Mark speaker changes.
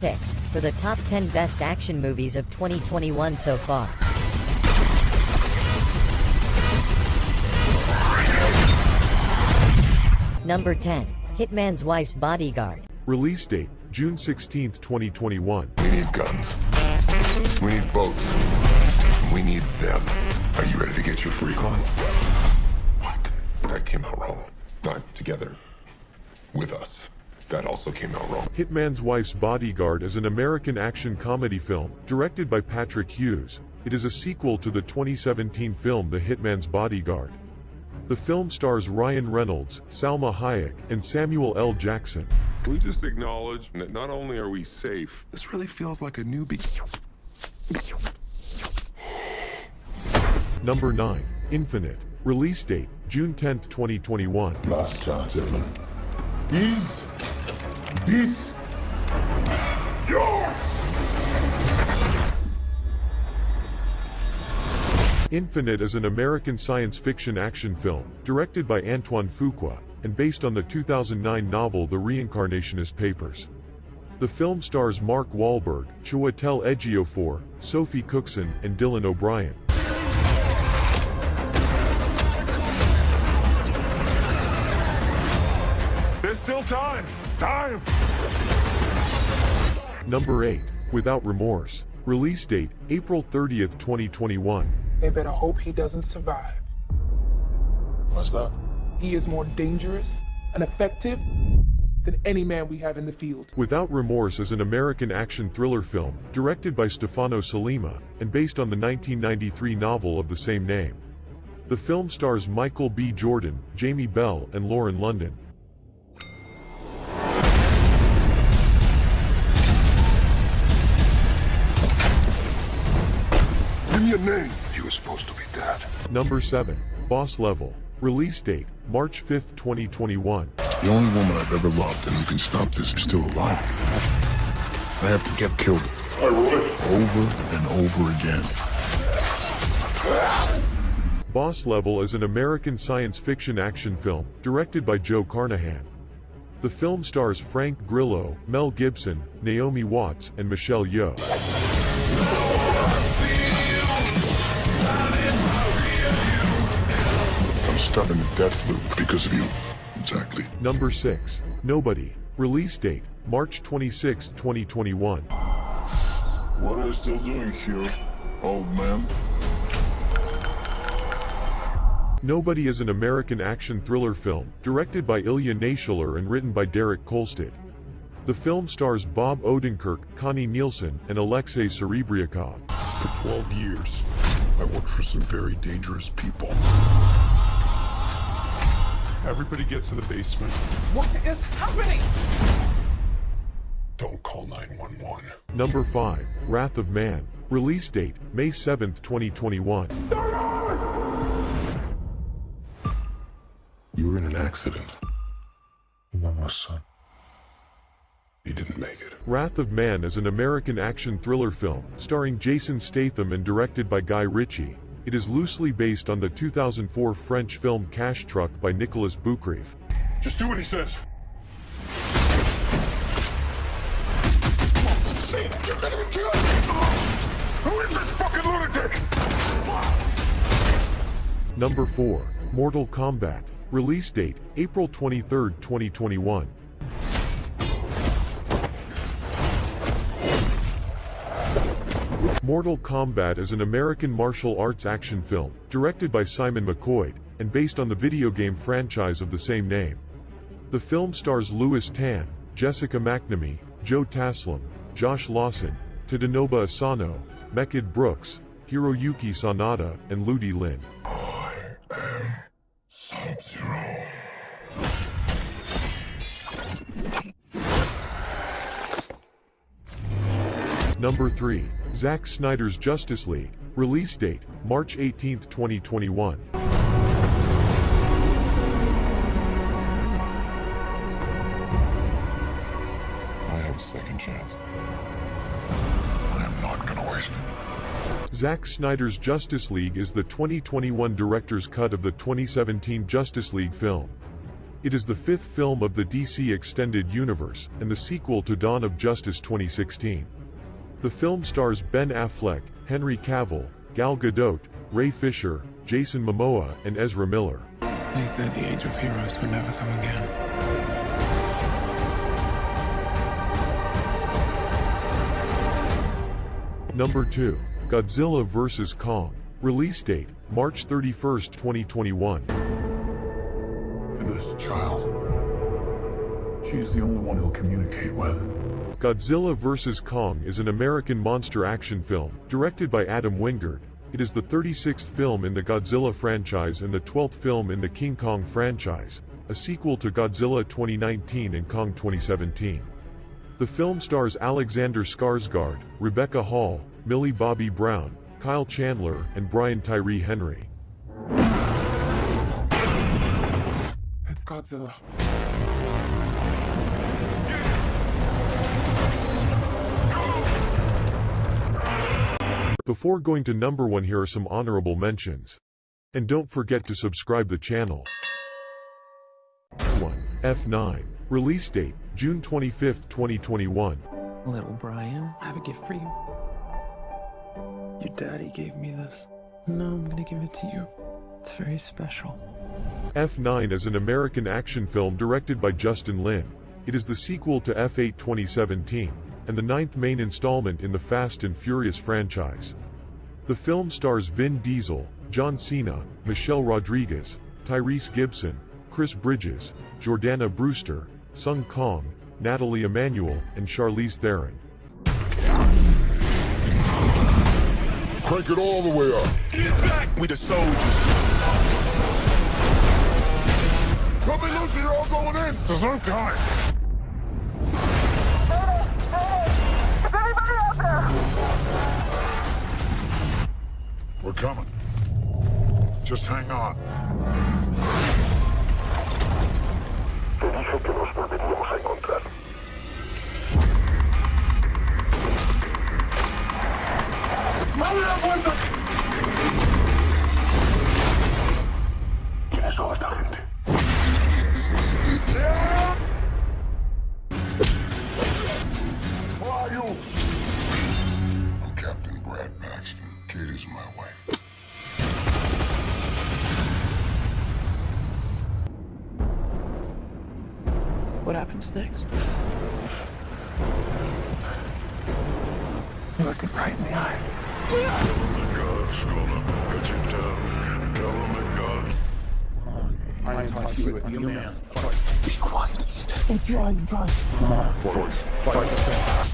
Speaker 1: picks for the top 10 best action movies of 2021 so far. Number 10, Hitman's Wife's Bodyguard.
Speaker 2: Release date, June 16, 2021.
Speaker 3: We need guns. We need boats. We need them. Are you ready to get your freak on? What? That came out wrong. Not together. With us. That also came out wrong.
Speaker 2: Hitman's Wife's Bodyguard is an American action comedy film, directed by Patrick Hughes. It is a sequel to the 2017 film The Hitman's Bodyguard. The film stars Ryan Reynolds, Salma Hayek, and Samuel L. Jackson.
Speaker 3: Can we just acknowledge that not only are we safe, this really feels like a newbie.
Speaker 2: Number 9, Infinite. Release date, June 10, 2021.
Speaker 3: Last chance, Evan.
Speaker 4: Is
Speaker 2: Infinite is an American science fiction action film, directed by Antoine Fuqua, and based on the 2009 novel The Reincarnationist Papers. The film stars Mark Wahlberg, Chiwetel Ejiofor, Sophie Cookson, and Dylan O'Brien.
Speaker 4: Still time. Time.
Speaker 2: Number 8, Without Remorse. Release date, April 30th, 2021.
Speaker 5: They better hope he doesn't survive.
Speaker 4: What's that?
Speaker 5: He is more dangerous and effective than any man we have in the field.
Speaker 2: Without Remorse is an American action thriller film, directed by Stefano Sollima, and based on the 1993 novel of the same name. The film stars Michael B. Jordan, Jamie Bell, and Lauren London.
Speaker 3: Give me a name. You were supposed to be dead.
Speaker 2: Number 7, Boss Level. Release date, March 5th, 2021.
Speaker 3: The only woman I've ever loved and who can stop this is still alive. I have to get killed. Over and over again.
Speaker 2: Boss Level is an American science fiction action film, directed by Joe Carnahan. The film stars Frank Grillo, Mel Gibson, Naomi Watts, and Michelle Yeoh.
Speaker 3: Stuck in the death loop because of you. Exactly.
Speaker 2: Number 6, Nobody. Release date, March 26, 2021.
Speaker 3: What are you still doing here, old man?
Speaker 2: Nobody is an American action thriller film, directed by Ilya Naishuller and written by Derek Kolstad. The film stars Bob Odenkirk, Connie Nielsen, and Alexei Serebryakov.
Speaker 3: For 12 years, I worked for some very dangerous people.
Speaker 4: Everybody get to the basement.
Speaker 5: What is happening?
Speaker 3: Don't call 911.
Speaker 2: Number 5, Wrath of Man. Release date, May 7, 2021.
Speaker 3: You were in an accident. You were my son. He didn't make it.
Speaker 2: Wrath of Man is an American action thriller film, starring Jason Statham and directed by Guy Ritchie. It is loosely based on the 2004 French film Cash Truck by Nicolas Boukhrief.
Speaker 4: Just do what he says.
Speaker 3: You're gonna be killed! Who is this fucking lunatic?
Speaker 2: Number 4, Mortal Kombat. Release date, April 23, 2021. Mortal Kombat is an American martial arts action film, directed by Simon McQuoid, and based on the video game franchise of the same name. The film stars Lewis Tan, Jessica McNamee, Joe Taslim, Josh Lawson, Tadanobu Asano, Mehcad Brooks, Hiroyuki Sanada, and Ludi Lin.
Speaker 3: I am Sub-Zero.
Speaker 2: Number 3, Zack Snyder's Justice League. Release date, March 18, 2021.
Speaker 3: I have a second chance. I am not gonna waste it.
Speaker 2: Zack Snyder's Justice League is the 2021 director's cut of the 2017 Justice League film. It is the fifth film of the DC Extended Universe and the sequel to Dawn of Justice 2016. The film stars Ben Affleck, Henry Cavill, Gal Gadot, Ray Fisher, Jason Momoa, and Ezra Miller.
Speaker 6: They said the age of heroes would never come again.
Speaker 2: Number 2. Godzilla vs. Kong. Release date, March 31, 2021.
Speaker 4: And this child. She's the only one he'll communicate with.
Speaker 2: Godzilla vs. Kong is an American monster action film, directed by Adam Wingard. It is the 36th film in the Godzilla franchise and the 12th film in the King Kong franchise, a sequel to Godzilla 2019 and Kong 2017. The film stars Alexander Skarsgård, Rebecca Hall, Millie Bobby Brown, Kyle Chandler, and Brian Tyree Henry.
Speaker 6: It's Godzilla.
Speaker 2: Before going to number 1 here are some honorable mentions. And don't forget to subscribe the channel. 1. F9. Release date, June 25, 2021.
Speaker 6: Little Brian, I have a gift for you. Your daddy gave me this. No, I'm gonna give it to you. It's very special.
Speaker 2: F9 is an American action film directed by Justin Lin. It is the sequel to F8 2017, and the ninth main installment in the Fast and Furious franchise. The film stars Vin Diesel, John Cena, Michelle Rodriguez, Tyrese Gibson, Chris Bridges, Jordana Brewster, Sung Kang, Nathalie Emmanuel, and Charlize Theron.
Speaker 3: Crank it all the way up.
Speaker 4: Get back! We the soldiers.
Speaker 3: Tell me, Lucy, you're all going in.
Speaker 4: There's no time.
Speaker 3: We're coming. Just hang on. Te dije que nos volveríamos a encontrar. ¡Abre la puerta!
Speaker 6: What happens next? You look it right in the eye.
Speaker 3: God's gonna get you down. Tell him that God.
Speaker 6: I am Todd Hewitt, be a man. Fight. Be quiet. Don't try, try. Come on, fight. Fight.